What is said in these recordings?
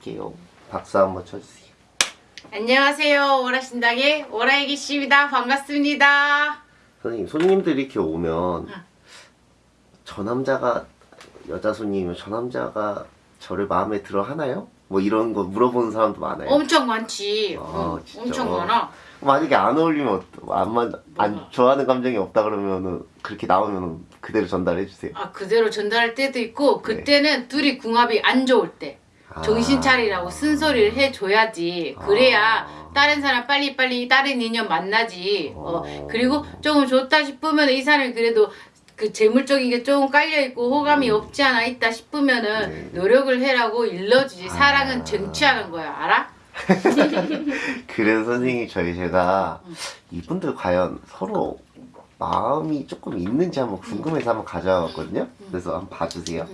할게요. 박수 한번 쳐주세요. 안녕하세요. 오라신당의 오라이기 씨입니다. 반갑습니다. 선생님 손님들이 이렇게 오면 저 남자가 여자 손님이면 저 남자가 저를 마음에 들어 하나요? 뭐 이런 거 물어보는 사람도 많아요. 엄청 많지. 아, 어, 진짜? 엄청 많아. 만약에 안 어울리면 어떠- 안, 만, 안 뭐가? 좋아하는 감정이 없다 그러면은 그렇게 나오면 그대로 전달해 주세요. 아 그대로 전달할 때도 있고 그때는 둘이 궁합이 안 좋을 때 네. 아. 정신 차리라고 쓴소리를 해줘야지. 그래야 아. 다른 사람 빨리빨리 다른 인연 만나지. 어, 어. 그리고 조금 좋다 싶으면 이 사람이 그래도 그 재물적인 게 조금 깔려있고 호감이 없지 않아 있다 싶으면은 네. 노력을 해라고 일러주지. 아. 사랑은 쟁취하는 거야. 알아? 그래서 선생님 저희 제가 이분들 과연 서로 마음이 조금 있는지 한번 궁금해서 한번 가져왔거든요. 그래서 한번 봐주세요.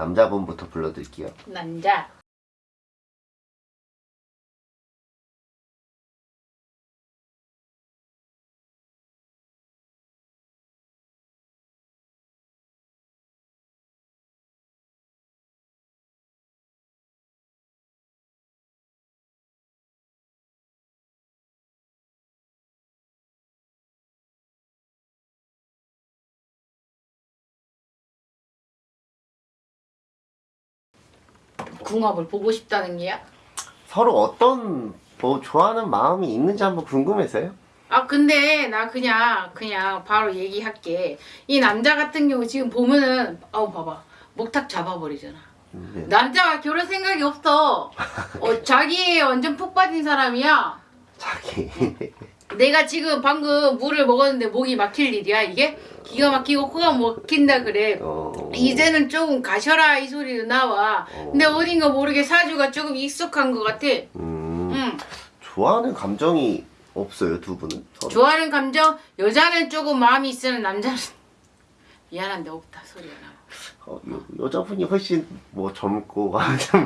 음. 남자분부터 불러드릴게요. 남자. 궁합을 보고 싶다는 게야? 서로 어떤 뭐 좋아하는 마음이 있는지 한번 궁금해서요. 아 근데 나 그냥 그냥 바로 얘기할게. 이 남자 같은 경우 지금 보면은 아우 봐봐. 목탁 잡아버리잖아. 네. 남자가 결혼 생각이 없어. 어, 자기에 완전 푹 빠진 사람이야. 자기 내가 지금 방금 물을 먹었는데 목이 막힐 일이야 이게? 기가 막히고 코가 막힌다 그래. 어... 이제는 조금 가셔라 이 소리도 나와. 근데 어딘가 모르게 사주가 조금 익숙한 것 같아. 음, 응. 좋아하는 감정이 없어요 두 분은? 서로. 좋아하는 감정? 여자는 조금 마음이 있으면 남자는. 미안한데 없다 소리가 나. 어, 여, 여자분이 훨씬 뭐 젊고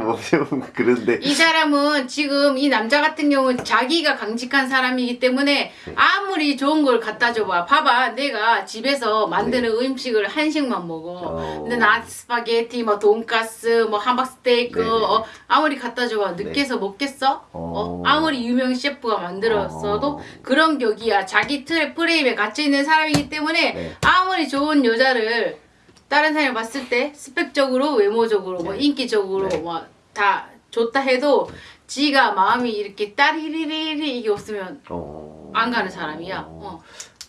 뭐좀 그런데 이 사람은 지금 이 남자 같은 경우는 자기가 강직한 사람이기 때문에 아무리 좋은 걸 갖다 줘봐. 봐봐, 내가 집에서 만드는 음식을 한식만 먹어. 어. 근데 나 스파게티, 뭐 돈가스, 뭐 함박스테이크, 네네. 어, 아무리 갖다 줘봐. 느끼해서 먹겠어? 어, 어. 아무리 유명 셰프가 만들었어도 어. 그런 격이야. 자기 틀 프레임에 갇혀 있는 사람이기 때문에 네. 아무리 좋은 여자를 다른 사람이 봤을 때 스펙적으로 외모적으로 뭐 네. 인기적으로 네. 뭐다 좋다 해도 지가 마음이 이렇게 따리리리리 이게 없으면 어... 안 가는 사람이야. 어.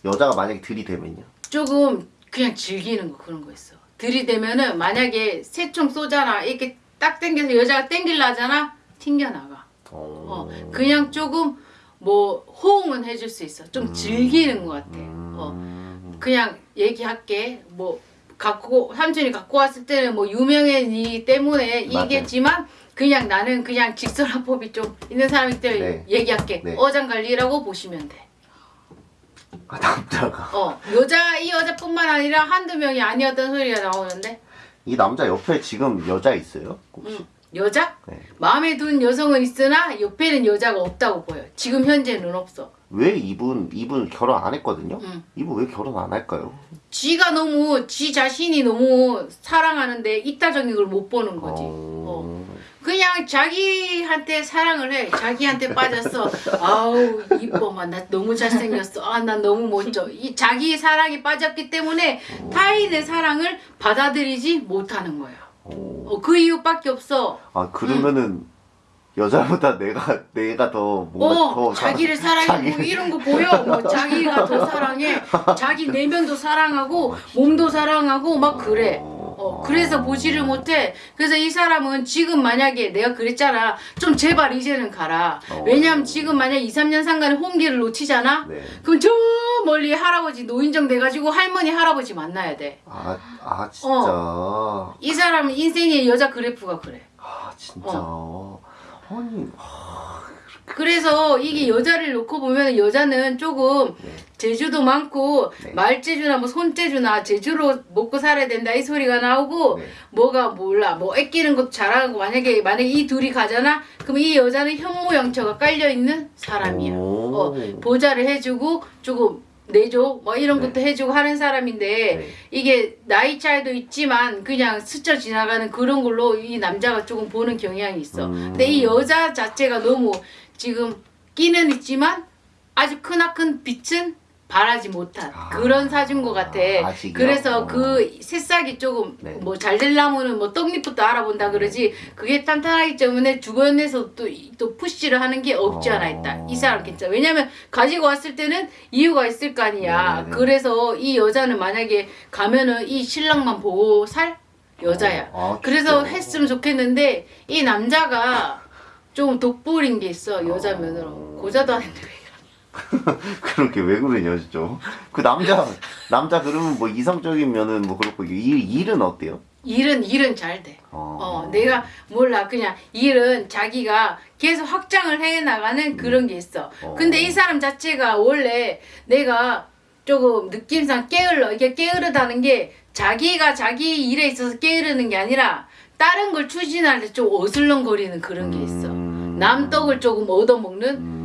여자가 만약에 들이대면요? 조금 그냥 즐기는 거 그런 거 있어. 들이대면은 만약에 새총 쏘잖아 이렇게 딱 당겨서 여자가 땡길라 하잖아 튕겨나가. 어... 어. 그냥 조금 뭐 호응은 해줄 수 있어. 좀 즐기는 것 같아. 어. 음... 그냥 얘기할게. 뭐 갖고 삼촌이 갖고 왔을 때는 뭐 유명해지기 때문에. 이겠지만 그냥 나는 그냥 직설화법이 좀 있는 사람이기 때문에 네. 얘기할게. 네. 어장관리라고 보시면 돼. 아, 남자가 어 여자 이 여자뿐만 아니라 한두 명이 아니었던 소리가 나오는데 이 남자 옆에 지금 여자 있어요? 혹시? 응. 여자 네. 마음에 든 여성은 있으나 옆에는 여자가 없다고 보여. 지금 현재는 없어. 왜 이분 이분 결혼 안 했거든요? 응. 이분 왜 결혼 안 할까요? 지가 너무 지 자신이 너무 사랑하는데 이따적인 걸 못 보는 거지. 어. 그냥 자기한테 사랑을 해. 자기한테 빠졌어. 아우 이뻐만 나 너무 잘생겼어. 아나 너무 멋져. 이 자기 사랑에 빠졌기 때문에 타인의 사랑을 받아들이지 못하는 거야. 어. 어, 그 이유밖에 없어. 아 그러면은 여자보다 내가 내가 더 뭔가 어, 더 자기를 사랑해. 뭐 자기- 이런 거 보여. 뭐 자기가 더 사랑해. 자기 내면도 사랑하고 몸도 사랑하고 막 그래. 어, 그래서 보지를 못해. 그래서 이 사람은 지금 만약에 내가 그랬잖아. 좀 제발 이제는 가라. 어. 왜냐면 지금 만약 2, 3년 상간에 홍기를 놓치잖아? 네. 그럼 저 멀리 할아버지 노인정 돼가지고 할머니 할아버지 만나야 돼. 아, 아 진짜. 이 사람은 인생의 여자 그래프가 그래. 아 진짜. 아니. 아, 그래서 이게 여자를 놓고 보면 여자는 조금 네. 재주도 많고 네. 말재주나 뭐 손재주나 재주로 먹고 살아야 된다 이 소리가 나오고 네. 뭐가 몰라 뭐 애끼는 것도 잘하고 만약에 만약에 이 둘이 가잖아 그럼 이 여자는 현모양처가 깔려 있는 사람이야 오. 어, 보좌를 해주고 조금 내줘 뭐 이런 네. 것도 해주고 하는 사람인데 네. 이게 나이 차이도 있지만 그냥 스쳐 지나가는 그런 걸로 이 남자가 조금 보는 경향이 있어. 음. 근데 이 여자 자체가 너무 지금 끼는 있지만 아주 크나큰 빛은 발하지 못한 아. 그런 사준 것 같아. 아직이요? 그래서 어. 그 새싹이 조금 네. 뭐잘 되려면은 뭐 떡잎부터 알아본다 그러지 그게 탄탄하기 때문에 주변에서 또, 이- 또 푸시를 하는 게 없지 않아 있다. 어. 이 사람 괜찮아. 왜냐면 가지고 왔을 때는 이유가 있을 거 아니야. 네네네. 그래서 이 여자는 만약에 가면은 이 신랑만 보고 살 여자야. 어, 아, 그래서? 했으면 좋겠는데 이 남자가 좀 독보린 게 있어 여자면으로 고자도 안 했는데 그렇게 왜 그러냐 진짜. 그 남자 남자 그러면 뭐 이성적인 면은 뭐 그렇고 일 일은 어때요? 일은 일은 잘 돼. 어, 어, 내가 몰라. 그냥 일은 자기가 계속 확장을 해 나가는 그런 게 있어. 어. 근데 이 사람 자체가 원래 내가 조금 느낌상 게을러. 이게 게으르다는 게 자기가 자기 일에 있어서 게으르는 게 아니라 다른 걸 추진할 때 좀 어슬렁거리는 그런 게 있어. 음. 남 떡을 조금 얻어먹는 음.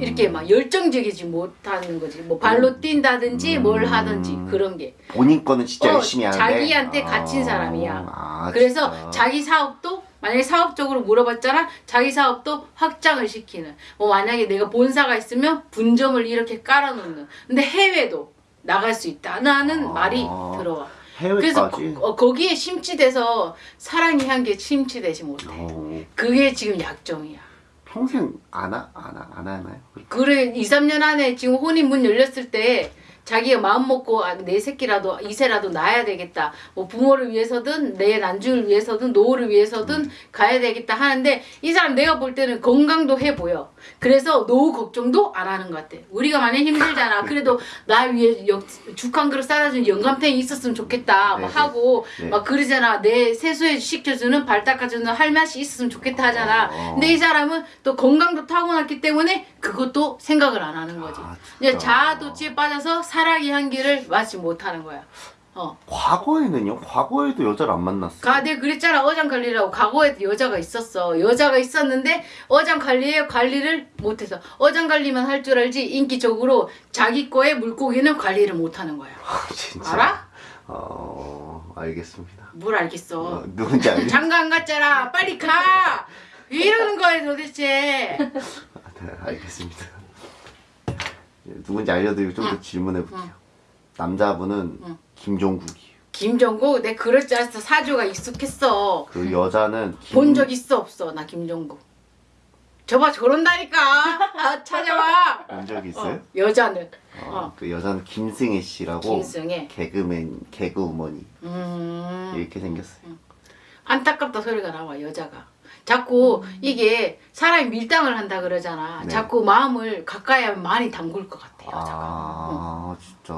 이렇게 막 열정적이지 못하는 거지. 뭐 발로 뛴다든지 뭘 하든지 그런 게. 본인 거는 진짜 어, 열심히 하는데 자기한테 갇힌 사람이야. 아, 그래서 진짜. 자기 사업도 만약에 사업적으로 물어봤잖아 자기 사업도 확장을 시키는 뭐 만약에 내가 본사가 있으면 분점을 이렇게 깔아놓는 근데 해외도 나갈 수 있다는 아. 말이 들어와 해외까지. 그래서 거, 어, 거기에 심취돼서 사랑의 향기에 심취되지 못해 어, 그게 지금 약점이야 평생 안, 하, 안, 하, 안 하나요? 그래 2, 3년 안에 지금 혼인 문 열렸을 때 자기가 마음 먹고 아, 내 새끼라도 이세라도 낳아야 되겠다. 뭐 부모를 위해서든 내 난주를 위해서든 노후를 위해서든 가야 되겠다 하는데 이 사람 내가 볼 때는 건강도 해 보여. 그래서 노후 걱정도 안 하는 것 같아. 우리가 많이 힘들잖아. 그래도 나 위해 죽한 그릇 싸다준 영감탱이 있었으면 좋겠다. 막 네, 네. 하고 네. 막 그러잖아. 내 세수해 시켜주는 발 닦아주는 할맛이 있었으면 좋겠다 하잖아. 어. 근데 이 사람은 또 건강도 타고났기 때문에 그것도 생각을 안 하는 거지. 아. 자아도취에 빠져서 사랑의 향기를 맡지 못하는 거야. 어. 과거에는요? 과거에도 여자를 안 만났어요. 가, 내가 그랬잖아. 어장 관리라고. 과거에도 여자가 있었어. 여자가 있었는데, 어장 관리에 관리를 못해서. 어장 관리만 할 줄 알지, 인기적으로 자기 거에 물고기는 관리를 못하는 거야. 진짜. 알아? 어, 알겠습니다. 뭘 알겠어. 어, 누군지 알겠 장가 안 갔잖아. 빨리 가! 왜 이러는 거야, 도대체. 네, 알겠습니다. 예, 누군지 알려드리고 좀 더 질문해 볼게요. 남자분은 응. 김종국이에요. 김정국, 내 그럴 줄 알았어. 사주가 익숙했어. 그 여자는 김... 본적 있어 없어 나 김종국 저봐 저런다니까 아, 찾아봐 본 적이 있어요? 어, 여자는 어, 어. 그 여자는 김승혜 씨라고 김승혜 개그맨, 개그우먼이 음 이렇게 생겼어요. 안타깝다 소리가 나와 여자가 자꾸 이게 사람이 밀당을 한다 그러잖아 네. 자꾸 마음을 가까이 하면 많이 담글 것 같아 여자가 아, 진짜.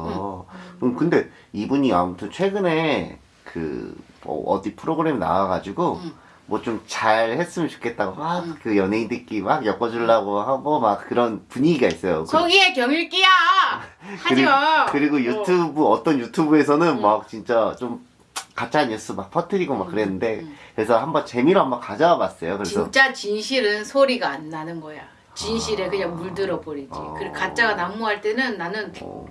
음, 근데 이분이 아무튼 최근에 그 뭐 어디 프로그램 나와가지고 응. 뭐좀 잘 했으면 좋겠다고 막 그 연예인들끼리 막 엮어주려고 하고 막 그런 분위기가 있어요. 그- 속이에 경일기야 하지마 그리고 유튜브 어. 떤 유튜브에서는 응. 막 진짜 좀 가짜 뉴스 막 퍼뜨리고 막 그랬는데 응. 그래서 한번 재미로 한번 가져와 봤어요. 그래서 진짜 진실은 소리가 안 나는 거야 진실에 그냥 물들어 버리지 아. 그리고 가짜가 난무할 때는 나는 어,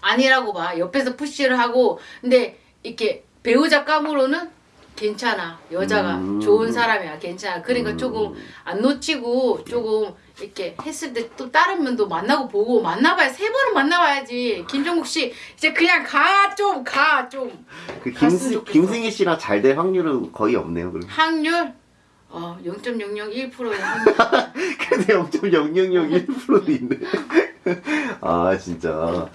아니라고 봐. 옆에서 푸시를 하고 근데 이렇게 배우자 감으로는 괜찮아. 여자가 음. 좋은 사람이야. 괜찮아. 그러니까 음. 조금 안 놓치고 조금 이렇게 했을 때 또 다른 면도 만나고 보고 만나봐야 세 번은 만나봐야지. 김종국 씨 이제 그냥 가 좀 가 좀. 그 김승. 김승희 씨랑 잘 될 확률은 거의 없네요. 그럼. 확률 어 0.001%의 확률. 근데 0.0001%도 있네. 아 진짜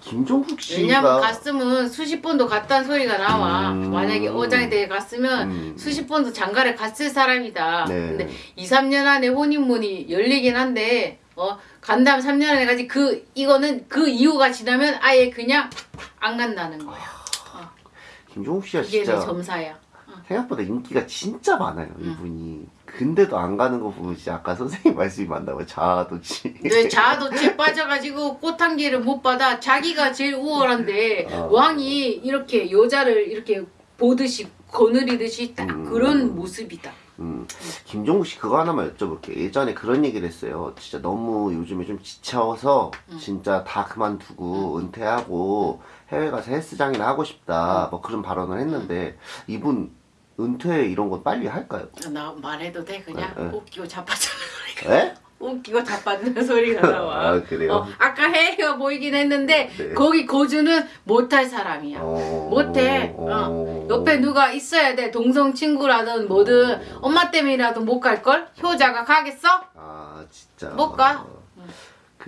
김종국 씨가 왜냐면 갔으면 수십 번도 갔다는 소리가 나와. 음. 만약에 어장에 대해 갔으면 음. 수십 번도 장가를 갔을 사람이다. 네. 근데 2, 3년 안에 혼인문이 열리긴 한데 어 간다면 3년 안에 가지 그 이거는 그 이유가 지나면 아예 그냥 안 간다는 거야. 김종국 씨가 이게 내 진짜 점사야. 생각보다 인기가 진짜 많아요 이분이. 근데도 안 가는 거 보면 진짜 아까 선생님 말씀이 맞나봐요. 자아도취. 왜 자아도취에 빠져가지고 꽃향기를 못 받아 자기가 제일 우월한데 어. 왕이 이렇게 여자를 이렇게 보듯이 거느리듯이 딱 음. 그런 모습이다. 음, 김종국 씨 그거 하나만 여쭤볼게요. 예전에 그런 얘기를 했어요. 진짜 너무 요즘에 좀 지쳐서 진짜 다 그만두고 은퇴하고 해외 가서 헬스장이나 하고 싶다. 뭐 그런 발언을 했는데 이분 은퇴 이런 거 빨리 할까요? 나 말해도 돼 그냥 네, 네. 웃기고 자빠지는 소리가 에? 웃기고 자빠지는 소리가 나와. 아, 그래요? 어, 아까 해가 보이긴 했는데 네. 거기 고주는 못할 사람이야. 어... 못해. 어. 옆에 누가 있어야 돼. 동성 친구라든 뭐든 엄마 때문이라도 못 갈 걸. 효자가 가겠어? 아 진짜 못 가.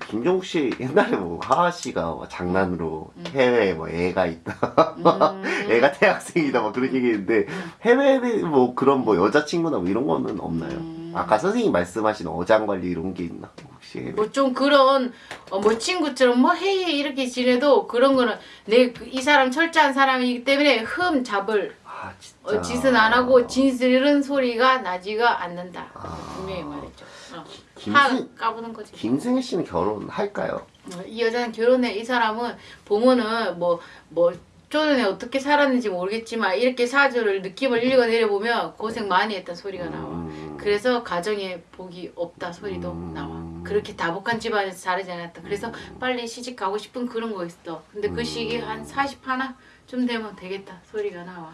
그 김종국 씨 옛날에 뭐 하하 씨가 뭐 장난으로 해외에 뭐 애가 있다 음. 애가 대학생이다 막 그런 얘기했는데 해외에 뭐 그런 뭐 여자친구나 뭐 이런 거는 없나요? 음. 아까 선생님 말씀하신 어장 관리 이런 게 있나 혹시 해외? 뭐좀 그런 어, 뭐 친구처럼 뭐 헤이 이렇게 지내도 그런 거는 내 이 사람 철저한 사람이기 때문에 흠 잡을 아 진짜 어, 짓은 안 하고 진실은 소리가 나지가 않는다. 아. 분명히 말했죠. 어. 김승- 하 까부는 거지. 김승혜 씨는 결혼할까요? 어, 이 여자는 결혼해 이 사람은 보면은 뭐뭐 전에 어떻게 살았는지 모르겠지만 이렇게 사주를 느낌을 읽어 내려 보면 고생 많이 했다 소리가 나와. 음. 그래서 가정에 복이 없다 소리도 음. 나와. 그렇게 다복한 집안에서 자라지 않았다. 그래서 음. 빨리 시집 가고 싶은 그런 거 있어. 근데 그 시기 한 40 하나 좀 되면 되겠다 소리가 나와.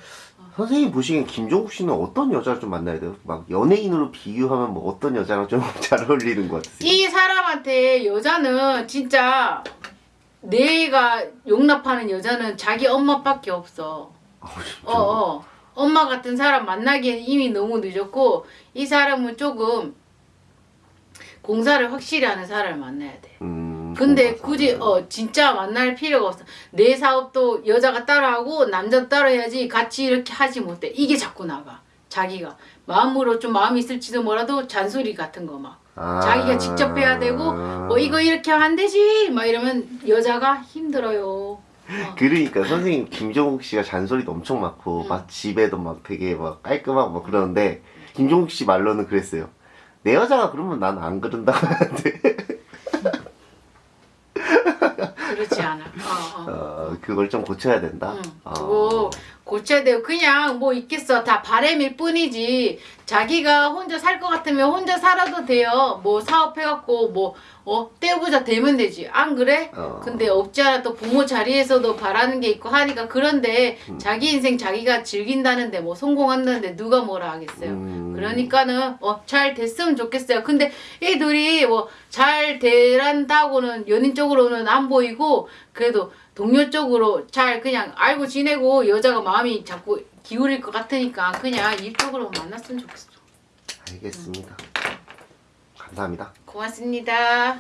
선생님 보시기엔 김종국 씨는 어떤 여자를 좀 만나야 돼요? 막 연예인으로 비유하면 뭐 어떤 여자랑 좀 잘 어울리는 것 같으세요? 이 사람한테 여자는 진짜 내가 용납하는 여자는 자기 엄마밖에 없어. 어, 진짜? 어, 어. 엄마 같은 사람 만나기엔 이미 너무 늦었고 이 사람은 조금 공사를 확실히 하는 사람을 만나야 돼. 음, 근데 굳이. 어 진짜 만날 필요가 없어. 내 사업도 여자가 따라하고 남자도 따라해야지 같이 이렇게 하지 못해. 이게 자꾸 나가. 자기가 마음으로 좀 마음이 있을지도 몰라도 잔소리 같은 거 막. 아. 자기가 직접 해야 되고 뭐 이거 이렇게 하면 안 되지 막 이러면 여자가 힘들어요. 어. 그러니까 선생님 김종국 씨가 잔소리도 엄청 많고 음. 막 집에도 막 되게 막 깔끔하고 막 그러는데 김종국 씨 말로는 그랬어요. 내 여자가 그러면 난 안 그런다 하는데 그렇지 않아. 어, 어. 어, 그걸 좀 고쳐야 된다. 응. 어. 그거 고쳐야 돼요. 그냥 뭐 있겠어. 다 바램일 뿐이지. 자기가 혼자 살 것 같으면 혼자 살아도 돼요. 뭐 사업해갖고 뭐, 어, 떼부자 되면 되지. 안 그래? 어. 근데 없지 않아 또 부모 자리에서도 바라는 게 있고 하니까 그런데 음. 자기 인생 자기가 즐긴다는데 뭐 성공한다는데 누가 뭐라 하겠어요. 음. 그러니까는 어 잘 됐으면 좋겠어요. 근데 이 둘이 뭐 잘 되란다고는 연인 쪽으로는 안 보이고 그래도 동료 쪽으로 잘 그냥 알고 지내고 여자가 마음이 자꾸 기울일 것 같으니까 그냥 이쪽으로 만났으면 좋겠어. 알겠습니다. 감사합니다. 고맙습니다.